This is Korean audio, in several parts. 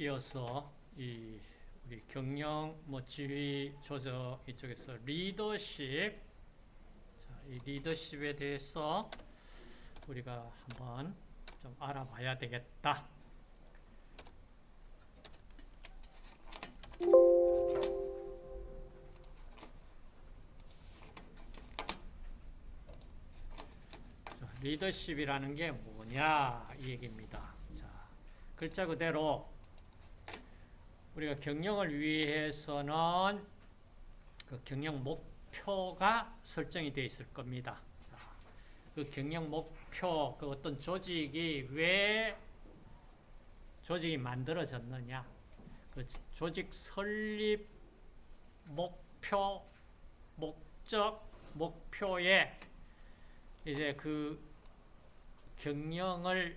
이어서 이 우리 경영 뭐 지휘 조정 이쪽에서 리더십 자, 이 리더십에 대해서 우리가 한번 좀 알아봐야 되겠다. 자, 리더십이라는 게 뭐냐 이 얘기입니다. 자, 글자 그대로 우리가 경영을 위해서는 그 경영 목표가 설정이 되어 있을 겁니다. 자, 그 경영 목표, 그 어떤 조직이 왜 조직이 만들어졌느냐, 그 조직 설립 목표, 목적, 목표에 이제 그 경영을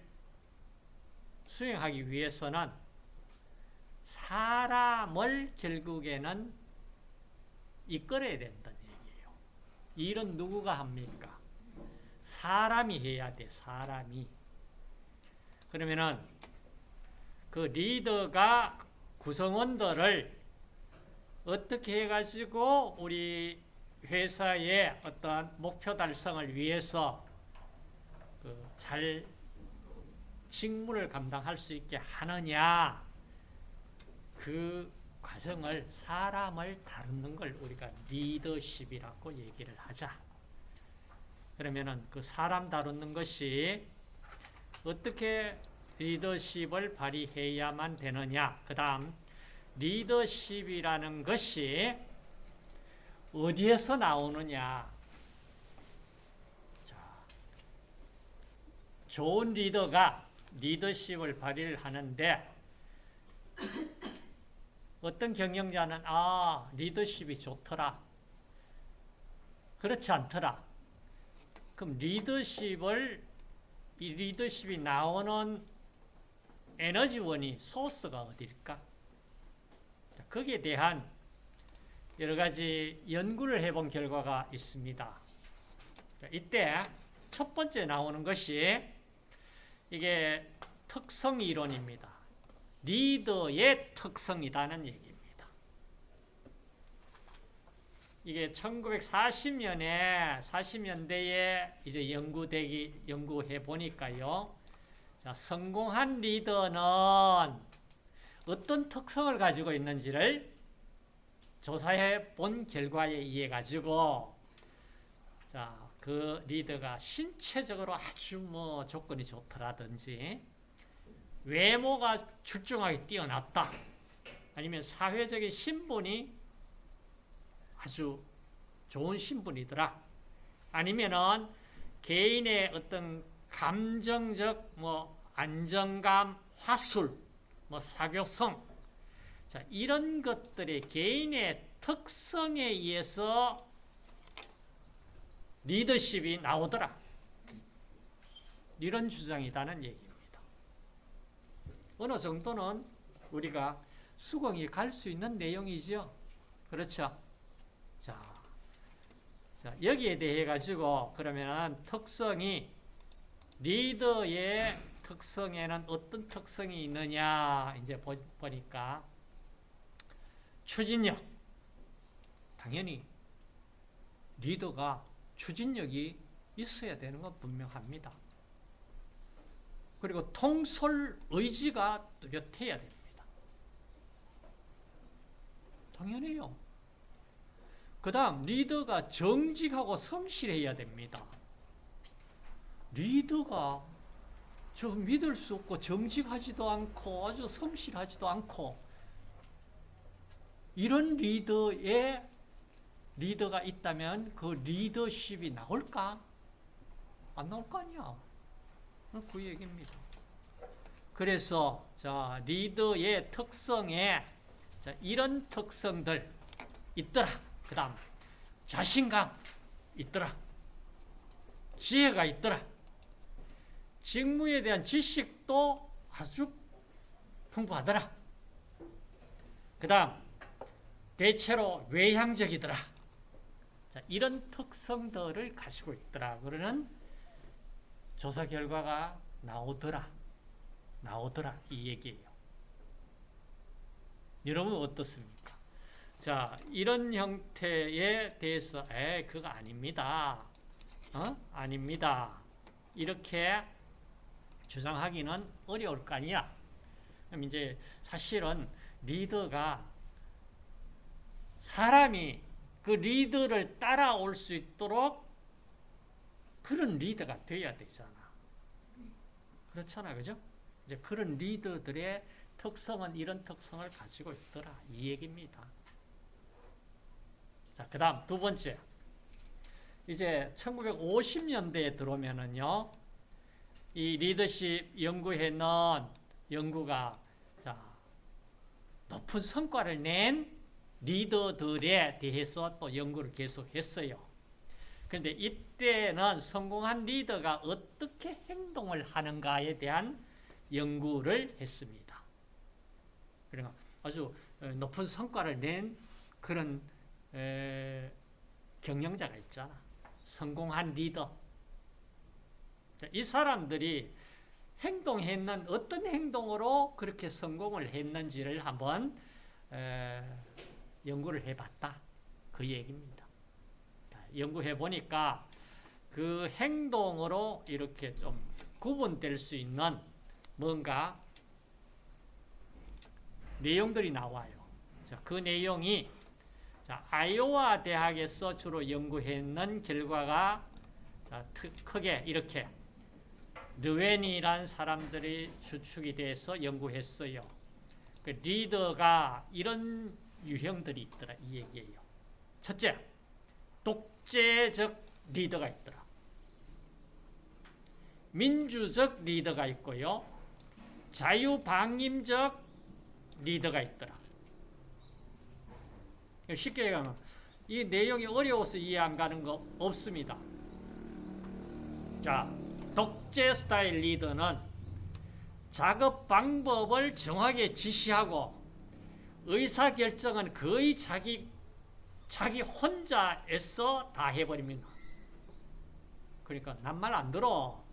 수행하기 위해서는 사람을 결국에는 이끌어야 된다는 얘기예요. 일은 누구가 합니까? 사람이 해야 돼, 사람이. 그러면은 그 리더가 구성원들을 어떻게 해가지고 우리 회사의 어떤 목표 달성을 위해서 그 잘 직무를 감당할 수 있게 하느냐 그 과정을 사람을 다루는 걸 우리가 리더십이라고 얘기를 하자. 그러면은 그 사람 다루는 것이 어떻게 리더십을 발휘해야만 되느냐. 그 다음 리더십이라는 것이 어디에서 나오느냐. 자, 좋은 리더가 리더십을 발휘를 하는데 어떤 경영자는 아 리더십이 좋더라. 그렇지 않더라. 그럼 리더십을 이 리더십이 나오는 에너지원이 소스가 어디일까? 거기에 대한 여러 가지 연구를 해본 결과가 있습니다. 이때 첫 번째 나오는 것이 이게 특성 이론입니다. 리더의 특성이라는 얘기입니다. 이게 1940년에 40년대에 이제 연구되기 연구해 보니까요. 자, 성공한 리더는 어떤 특성을 가지고 있는지를 조사해 본 결과에 의해 가지고 자, 그 리더가 신체적으로 아주 뭐 조건이 좋더라든지 외모가 출중하게 뛰어났다. 아니면 사회적인 신분이 아주 좋은 신분이더라. 아니면은 개인의 어떤 감정적 뭐 안정감, 화술, 뭐 사교성 자, 이런 것들이 개인의 특성에 의해서 리더십이 나오더라. 이런 주장이다는 얘기입니다. 어느 정도는 우리가 수긍이 갈 수 있는 내용이죠. 그렇죠? 자, 자, 여기에 대해 가지고 그러면 특성이 리더의 특성에는 어떤 특성이 있느냐 이제 보, 보니까 추진력 당연히 리더가 추진력이 있어야 되는 건 분명합니다. 그리고 통솔 의지가 뚜렷해야 됩니다. 당연해요. 그 다음 리더가 정직하고 성실해야 됩니다. 리더가 저 믿을 수 없고 정직하지도 않고 아주 성실하지도 않고 이런 리더의 리더가 있다면 그 리더십이 나올까? 안 나올 거 아니야. 그 얘기입니다. 그래서 자 리더의 특성에 자, 이런 특성들 있더라. 그 다음 자신감 있더라. 지혜가 있더라. 직무에 대한 지식도 아주 풍부하더라. 그 다음 대체로 외향적이더라. 자, 이런 특성들을 가지고 있더라. 그러는 조사 결과가 나오더라. 나오더라. 이 얘기예요. 여러분 어떻습니까? 자, 이런 형태에 대해서 에, 그거 아닙니다. 어? 아닙니다. 이렇게 주장하기는 어려울 거 아니야. 그럼 이제 사실은 리더가 사람이 그 리더를 따라올 수 있도록 그런 리더가 돼야 되잖아. 그렇잖아. 그죠? 이제 그런 리더들의 특성은 이런 특성을 가지고 있더라. 이 얘기입니다. 자, 그 다음 두 번째. 이제 1950년대에 들어오면은요, 이 리더십 연구회는 연구가 자, 높은 성과를 낸 리더들에 대해서 또 연구를 계속했어요. 그런데 이때는 성공한 리더가 어떻게 행동을 하는가에 대한 연구를 했습니다. 그러니까 아주 높은 성과를 낸 그런 경영자가 있잖아. 성공한 리더. 이 사람들이 행동했는 어떤 행동으로 그렇게 성공을 했는지를 한번 연구를 해봤다. 그 얘기입니다. 연구해 보니까 그 행동으로 이렇게 좀 구분될 수 있는 뭔가 내용들이 나와요. 자, 그 내용이 자, 아이오와 대학에서 주로 연구했는 결과가 자, 크게 이렇게 르웬이란 사람들이 추측이 돼서 연구했어요. 그 리더가 이런 유형들이 있더라 이 얘기예요. 첫째, 독재적 리더가 있더라. 민주적 리더가 있고요. 자유방임적 리더가 있더라. 쉽게 얘기하면 이 내용이 어려워서 이해 안 가는 거 없습니다. 자, 독재 스타일 리더는 작업 방법을 정확하게 지시하고 의사결정은 거의 자기, 자기 혼자 애써 다 해버립니다. 그러니까 난말안 들어.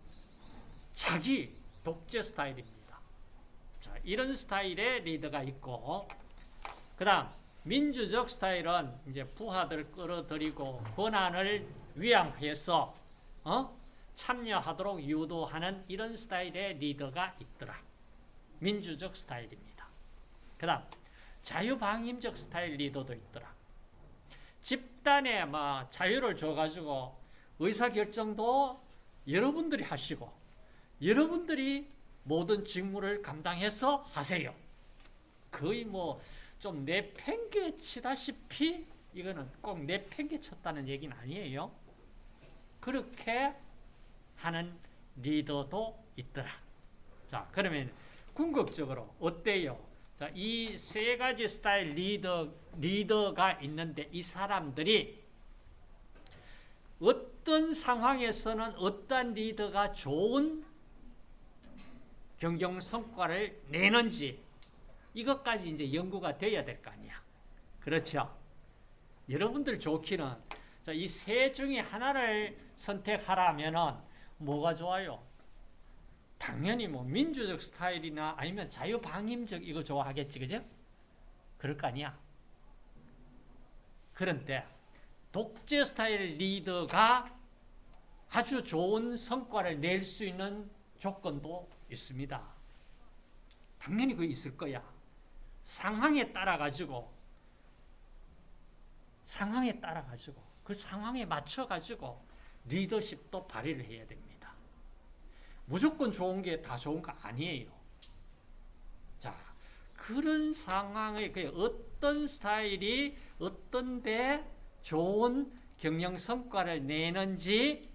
자기 독재 스타일입니다. 자, 이런 스타일의 리더가 있고, 그 다음, 민주적 스타일은 이제 부하들 끌어들이고 권한을 위양해서, 어? 참여하도록 유도하는 이런 스타일의 리더가 있더라. 민주적 스타일입니다. 그 다음, 자유방임적 스타일 리더도 있더라. 집단에 막 자유를 줘가지고 의사결정도 여러분들이 하시고 여러분들이 모든 직무를 감당해서 하세요. 거의 뭐 좀 내팽개치다시피 이거는 꼭 내팽개쳤다는 얘기는 아니에요. 그렇게 하는 리더도 있더라. 자, 그러면 궁극적으로 어때요? 자, 이 세 가지 스타일 리더, 리더가 있는데 이 사람들이 어떤 상황에서는 어떤 리더가 좋은 경영 성과를 내는지 이것까지 이제 연구가 돼야 될 거 아니야. 그렇죠? 여러분들 좋기는 이 세 중에 하나를 선택하라면은 뭐가 좋아요? 당연히 뭐 민주적 스타일이나 아니면 자유방임적 이거 좋아하겠지, 그죠? 그럴 거 아니야. 그런데 독재 스타일 리더가 아주 좋은 성과를 낼 수 있는 조건도 있습니다. 당연히 그 있을 거야. 상황에 따라 가지고 상황에 따라 가지고 그 상황에 맞춰 가지고 리더십도 발휘를 해야 됩니다. 무조건 좋은 게 다 좋은 거 아니에요. 자, 그런 상황의 그 어떤 스타일이 어떤데 좋은 경영 성과를 내는지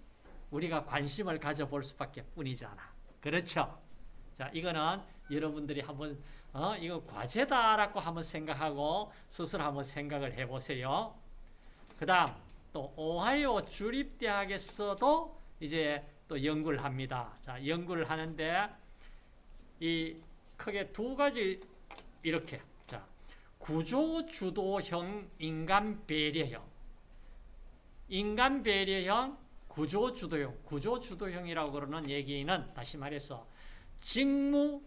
우리가 관심을 가져볼 수밖에 뿐이잖아. 그렇죠? 자, 이거는 여러분들이 한번 어, 이거 과제다라고 한번 생각하고 스스로 한번 생각을 해보세요. 그 다음 또 오하이오 주립대학에서도 이제 또 연구를 합니다. 자, 연구를 하는데 이 크게 두 가지 이렇게 자, 구조 주도형 인간 배려형 인간 배려형 구조 주도형 구조 주도형이라고 그러는 얘기는 다시 말해서 직무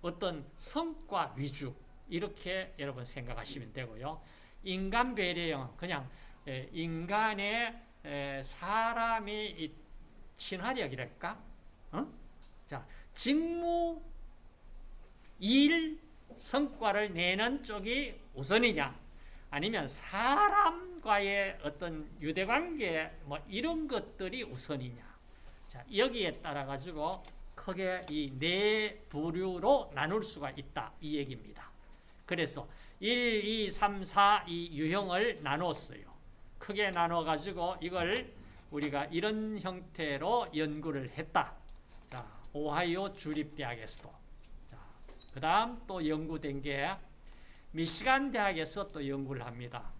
어떤 성과 위주 이렇게 여러분 생각하시면 되고요. 인간 배려형은 그냥 에, 인간의 에, 사람이 이 친화력이랄까? 어? 자, 직무 일 성과를 내는 쪽이 우선이냐? 아니면 사람과의 어떤 유대관계 뭐 이런 것들이 우선이냐? 자, 여기에 따라 가지고 크게 이 네 부류로 나눌 수가 있다. 이 얘기입니다. 그래서 1, 2, 3, 4 이 유형을 나눴어요. 크게 나눠 가지고 이걸 우리가 이런 형태로 연구를 했다. 자, 오하이오 주립대학에서도. 자, 그 다음 또 연구된 게 미시간 대학에서 또 연구를 합니다.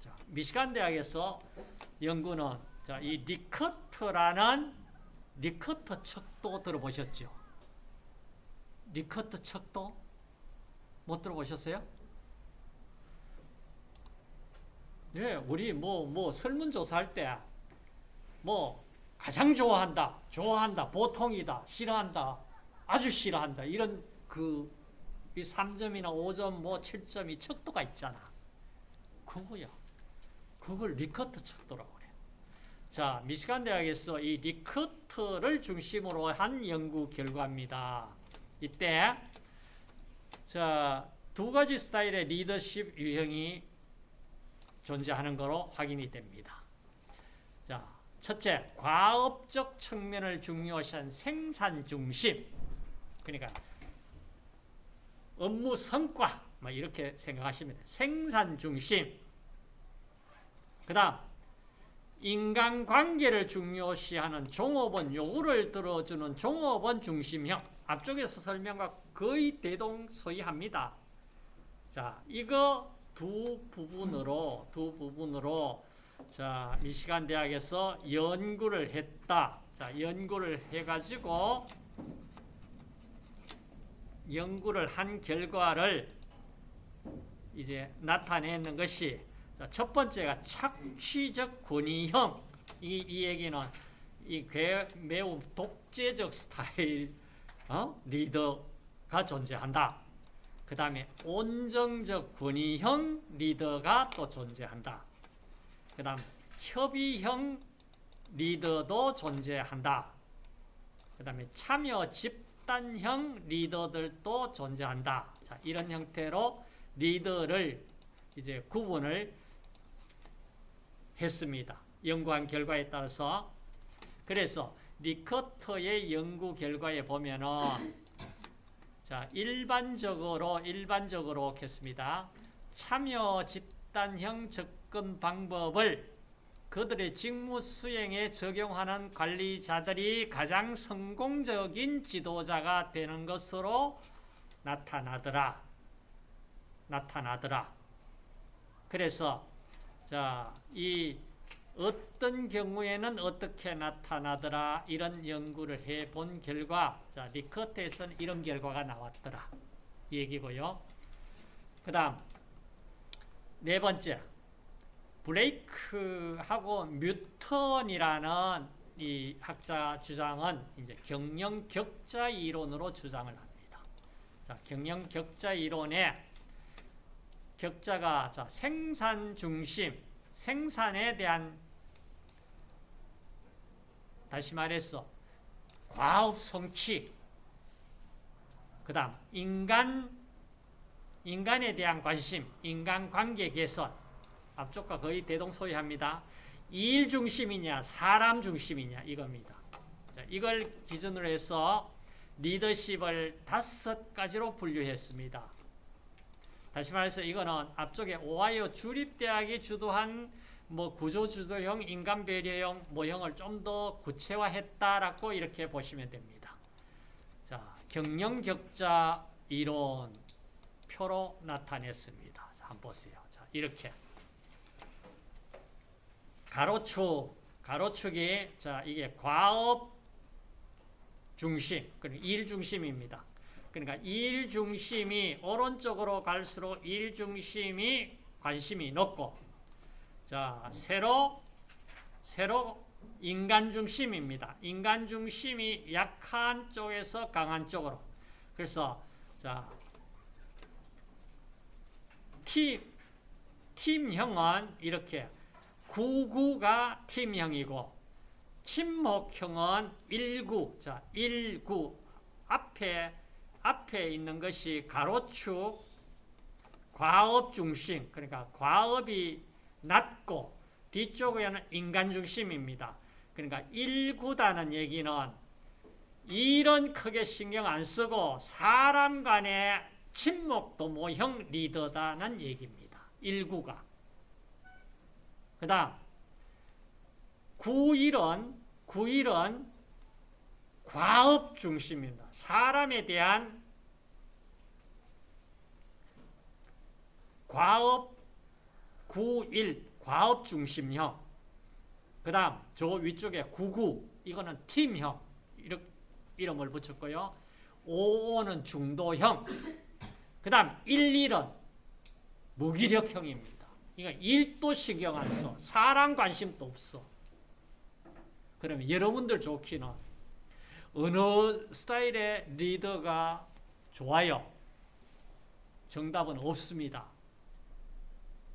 자, 미시간 대학에서 연구는 자, 이 리커트라는 리커트 척도 들어보셨죠? 리커트 척도 못 들어보셨어요? 네, 우리 뭐, 뭐, 설문조사할 때, 뭐, 가장 좋아한다, 좋아한다, 보통이다, 싫어한다, 아주 싫어한다, 이런 그, 이 3점이나 5점, 뭐, 7점 이 척도가 있잖아. 그거야. 그걸 리커트 척도라고 그래. 자, 미시간 대학에서 이 리커트를 중심으로 한 연구 결과입니다. 이때, 자, 두 가지 스타일의 리더십 유형이 존재하는 것으로 확인이 됩니다. 자, 첫째, 과업적 측면을 중요시한 생산 중심. 그러니까 업무 성과 뭐 이렇게 생각하시면. 생산 중심. 그다음 인간관계를 중요시하는 종업원 요구를 들어주는 종업원 중심형. 앞쪽에서 설명과 거의 대동소이합니다. 자, 이거 두 부분으로 두 부분으로 자 미시간 대학에서 연구를 했다. 자 연구를 해가지고 연구를 한 결과를 이제 나타내는 것이 자, 첫 번째가 착취적 권위형 이, 이 얘기는 이 매우 독재적 스타일 어? 리더가 존재한다. 그 다음에 온정적 권위형 리더가 또 존재한다. 그 다음 협의형 리더도 존재한다. 그 다음에 참여 집단형 리더들도 존재한다. 자, 이런 형태로 리더를 이제 구분을 했습니다. 연구한 결과에 따라서. 그래서 리커터의 연구 결과에 보면은 자, 일반적으로 일반적으로 했습니다. 참여 집단형 접근 방법을 그들의 직무 수행에 적용하는 관리자들이 가장 성공적인 지도자가 되는 것으로 나타나더라. 나타나더라. 그래서 자, 이 어떤 경우에는 어떻게 나타나더라 이런 연구를 해 본 결과 자, 리커트에서는 이런 결과가 나왔더라 이 얘기고요. 그 다음 네 번째 브레이크하고 뉴턴이라는 이 학자 주장은 이제 경영 격자 이론으로 주장을 합니다. 자, 경영 격자 이론에 격자가 자, 생산 중심, 생산에 대한 다시 말해서 과업 성취 그 다음 인간 인간에 대한 관심 인간관계 개선 앞쪽과 거의 대동소이합니다. 일 중심이냐 사람 중심이냐 이겁니다. 자, 이걸 기준으로 해서 리더십을 다섯 가지로 분류했습니다. 다시 말해서 이거는 앞쪽에 오하이오 주립대학이 주도한 뭐 구조주도형, 인간배려형 모형을 좀 더 구체화했다라고 이렇게 보시면 됩니다. 자, 경영격자 이론 표로 나타냈습니다. 자, 한번 보세요. 자, 이렇게 가로축, 가로축이 자 이게 과업 중심, 그러니까 일 중심입니다. 그러니까 일 중심이 오른쪽으로 갈수록 일 중심이 관심이 높고 자, 새로 새로 인간 중심입니다. 인간 중심이 약한 쪽에서 강한 쪽으로. 그래서 자 팀, 팀형은 이렇게 99가 팀형이고 침묵형은 19. 자, 19 앞에 앞에 있는 것이 가로축 과업 중심. 그러니까 과업이 낮고 뒤쪽에는 인간 중심입니다. 그러니까 19다는 얘기는 일은 크게 신경 안 쓰고 사람 간의 친목 도모형 리더다는 얘기입니다. 19가. 그 다음 91은 91은 과업 중심입니다. 사람에 대한 과업 91 과업 중심형. 그 다음 저 위쪽에 99 이거는 팀형 이렇게 이름을 붙였고요. 55는 중도형. 그 다음 11은 무기력형입니다. 이거 일도 신경 안 써. 사람 관심도 없어. 그러면 여러분들 좋기는 어느 스타일의 리더가 좋아요? 정답은 없습니다.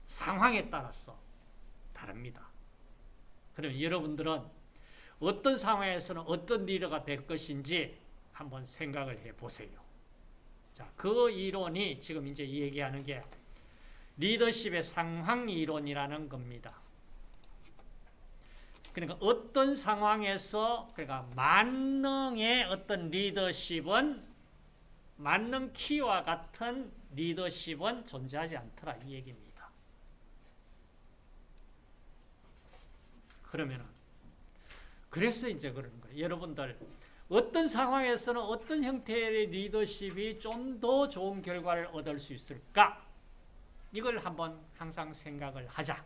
상황에 따라서 다릅니다. 그럼 여러분들은 어떤 상황에서는 어떤 리더가 될 것인지 한번 생각을 해 보세요. 자, 그 이론이 지금 이제 얘기하는 게 리더십의 상황 이론이라는 겁니다. 그러니까 어떤 상황에서 그러니까 만능의 어떤 리더십은 만능 키와 같은 리더십은 존재하지 않더라 이 얘기입니다. 그러면은 그래서 이제 그런 거예요. 여러분들 어떤 상황에서는 어떤 형태의 리더십이 좀 더 좋은 결과를 얻을 수 있을까? 이걸 한번 항상 생각을 하자.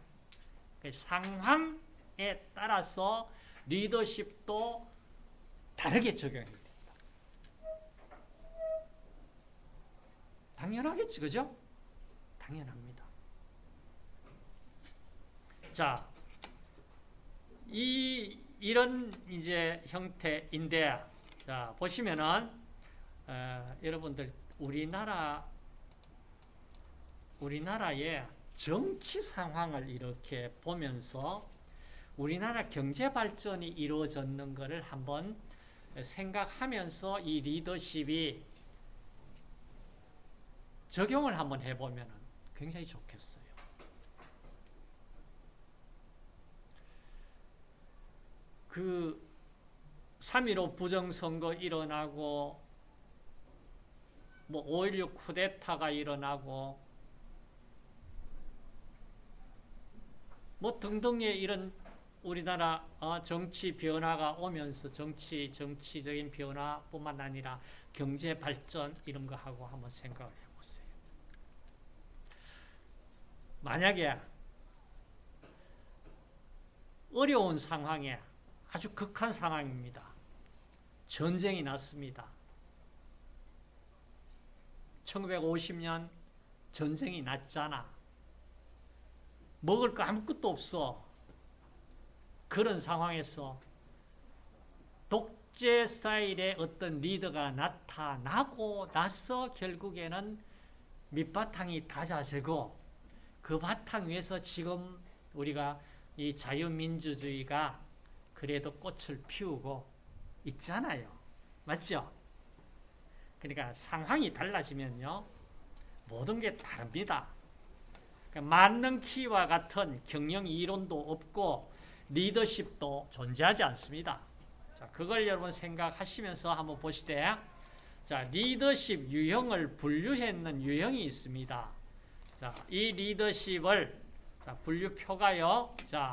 그 상황에 따라서 리더십도 다르게 적용이 됩니다. 당연하겠지, 그죠? 당연합니다. 자, 이 이런 이제 형태인데 자 보시면은 어, 여러분들 우리나라 우리나라의 정치 상황을 이렇게 보면서 우리나라 경제 발전이 이루어졌는 것을 한번 생각하면서 이 리더십이 적용을 한번 해보면 굉장히 좋겠어요. 그3.15 부정선거 일어나고 뭐5.16 쿠데타가 일어나고 뭐 등등의 이런 우리나라 어, 정치 변화가 오면서 정치 정치적인 변화뿐만 아니라 경제 발전 이런 거 하고 한번 생각을 해보세요. 만약에 어려운 상황에 아주 극한 상황입니다. 전쟁이 났습니다. 1950년 전쟁이 났잖아. 먹을 거 아무것도 없어. 그런 상황에서 독재 스타일의 어떤 리더가 나타나고 나서 결국에는 밑바탕이 다져지고 그 바탕 위에서 지금 우리가 이 자유민주주의가 그래도 꽃을 피우고 있잖아요. 맞죠? 그러니까 상황이 달라지면요. 모든 게 다릅니다. 맞는 키와 같은 경영 이론도 없고 리더십도 존재하지 않습니다. 자, 그걸 여러분 생각하시면서 한번 보시되 자, 리더십 유형을 분류했는 유형이 있습니다. 자, 이 리더십을 자, 분류표가요. 자,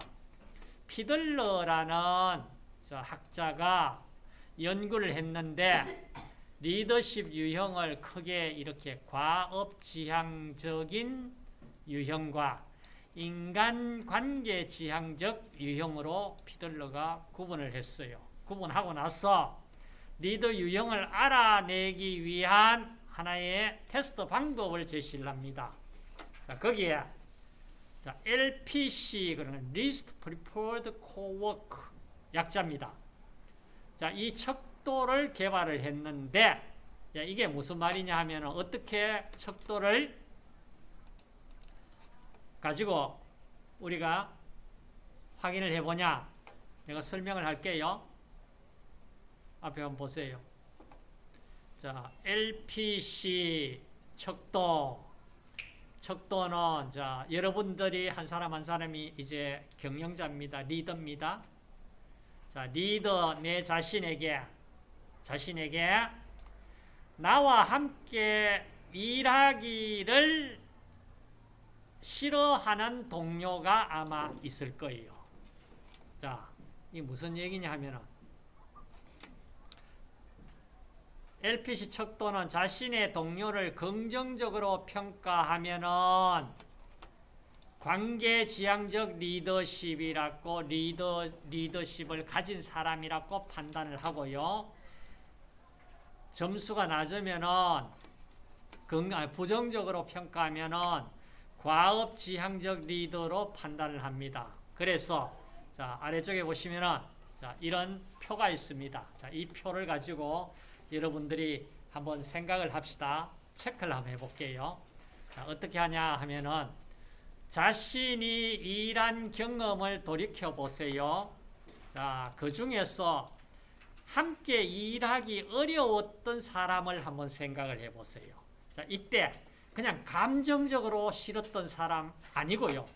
피들러라는 학자가 연구를 했는데 리더십 유형을 크게 이렇게 과업지향적인 유형과 인간관계 지향적 유형으로 피들러가 구분을 했어요. 구분하고 나서 리더 유형을 알아내기 위한 하나의 테스트 방법을 제시를 합니다. 자, 거기에 자, LPC 그러면 Least Preferred Cowork 약자입니다. 자, 이 척도를 개발을 했는데 야, 이게 무슨 말이냐 하면 어떻게 척도를 가지고 우리가 확인을 해보냐? 내가 설명을 할게요. 앞에 한번 보세요. 자, LPC 척도 척도는 자 여러분들이 한 사람 한 사람이 이제 경영자입니다. 리더입니다. 자, 리더 내 자신에게 자신에게 나와 함께 일하기를 싫어하는 동료가 아마 있을 거예요. 자, 이 무슨 얘기냐 하면은 LPC 척도는 자신의 동료를 긍정적으로 평가하면은 관계지향적 리더십이라고 리더 리더십을 가진 사람이라고 판단을 하고요. 점수가 낮으면은 긍- 아니, 부정적으로 평가하면은 과업지향적 리더로 판단을 합니다. 그래서 자 아래쪽에 보시면은 자 이런 표가 있습니다. 자 이 표를 가지고 여러분들이 한번 생각을 합시다. 체크를 한번 해볼게요. 자, 어떻게 하냐 하면은 자신이 일한 경험을 돌이켜 보세요. 자, 그 중에서 함께 일하기 어려웠던 사람을 한번 생각을 해 보세요. 자, 이때 그냥 감정적으로 싫었던 사람 아니고요.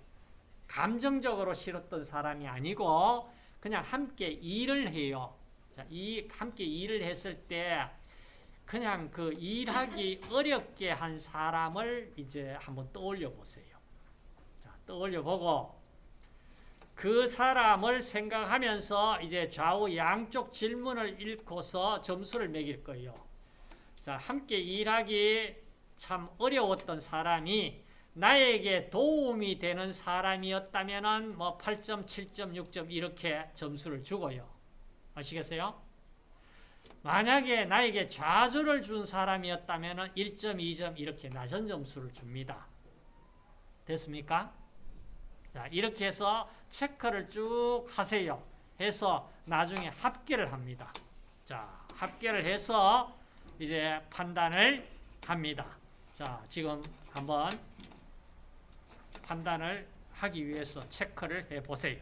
감정적으로 싫었던 사람이 아니고 그냥 함께 일을 해요. 자, 이 함께 일을 했을 때 그냥 그 일하기 어렵게 한 사람을 이제 한번 떠올려 보세요. 자, 떠올려 보고 그 사람을 생각하면서 이제 좌우 양쪽 질문을 읽고서 점수를 매길 거예요. 자, 함께 일하기 참 어려웠던 사람이 나에게 도움이 되는 사람이었다면은 뭐 8점, 7점, 6점 이렇게 점수를 주고요. 아시겠어요? 만약에 나에게 좌절을 준 사람이었다면 1점, 2점 이렇게 낮은 점수를 줍니다. 됐습니까? 자, 이렇게 해서 체크를 쭉 하세요. 해서 나중에 합계를 합니다. 자, 합계를 해서 이제 판단을 합니다. 자, 지금 한번 판단을 하기 위해서 체크를 해 보세요.